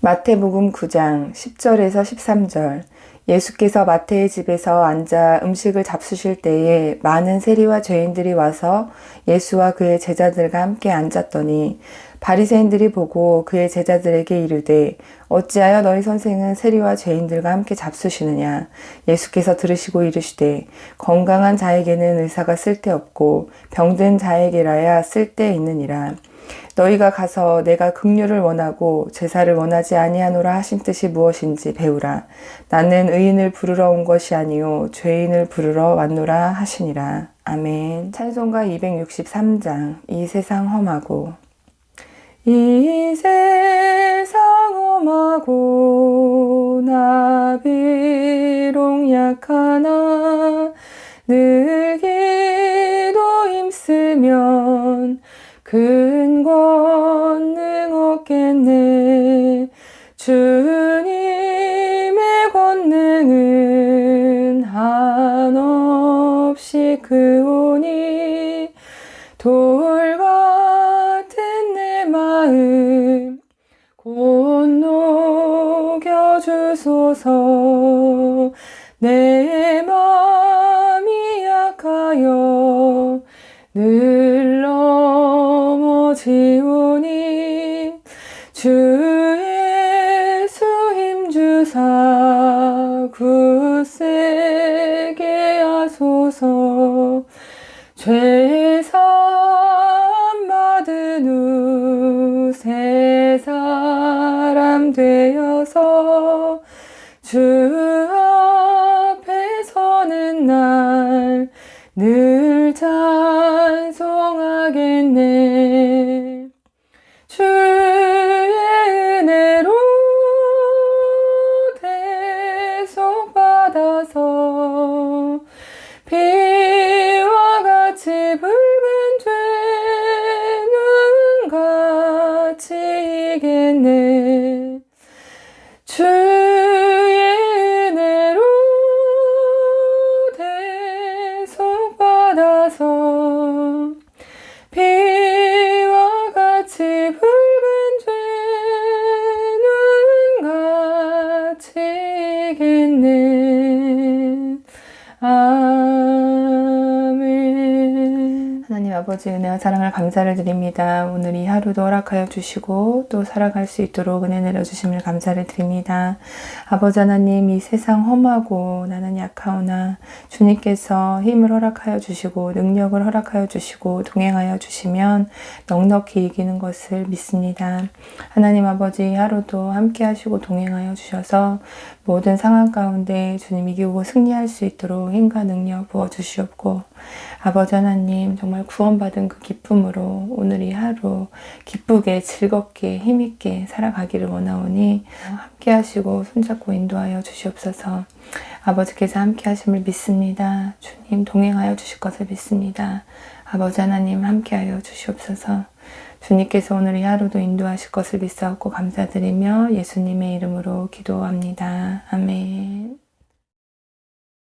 마태복음 9장 10절에서 13절. 예수께서 마태의 집에서 앉아 음식을 잡수실 때에 많은 세리와 죄인들이 와서 예수와 그의 제자들과 함께 앉았더니 바리새인들이 보고 그의 제자들에게 이르되 어찌하여 너희 선생은 세리와 죄인들과 함께 잡수시느냐? 예수께서 들으시고 이르시되 건강한 자에게는 의사가 쓸데없고 병든 자에게라야 쓸데있느니라 너희가 가서 내가 긍휼을 원하고 제사를 원하지 아니하노라 하신 뜻이 무엇인지 배우라. 나는 의인을 부르러 온 것이 아니요 죄인을 부르러 왔노라 하시니라. 아멘. 찬송가 263장 이 세상 험하고 이 세상 험하고 나 비록 약하나 늘 기도 힘쓰면 큰 권능 없겠네. 주님의 권능은 한없이 크오니 돌 같은 내 마음 곧 녹여주소서 넘어지오니 주 예수 힘주사 굳세게 하소서. 죄사함 받은 후 새 사람 되어서 주 앞에 서는 날늘 찬송 아버지 은혜와 사랑을 감사를 드립니다. 오늘 이 하루도 허락하여 주시고 또 살아갈 수 있도록 은혜 내려주심을 감사를 드립니다. 아버지 하나님 이 세상 험하고 나는 약하오나 주님께서 힘을 허락하여 주시고 능력을 허락하여 주시고 동행하여 주시면 넉넉히 이기는 것을 믿습니다. 하나님 아버지 하루도 함께 하시고 동행하여 주셔서 모든 상황 가운데 주님 이기고 승리할 수 있도록 힘과 능력 부어주시옵고 아버지 하나님 정말 구원받은 그 기쁨으로 오늘 이 하루 기쁘게 즐겁게 힘있게 살아가기를 원하오니 함께 하시고 손잡고 인도하여 주시옵소서 아버지께서 함께 하심을 믿습니다. 주님 동행하여 주실 것을 믿습니다. 아버지 하나님 함께하여 주시옵소서 주님께서 오늘 이 하루도 인도하실 것을 믿사옵고 감사드리며 예수님의 이름으로 기도합니다. 아멘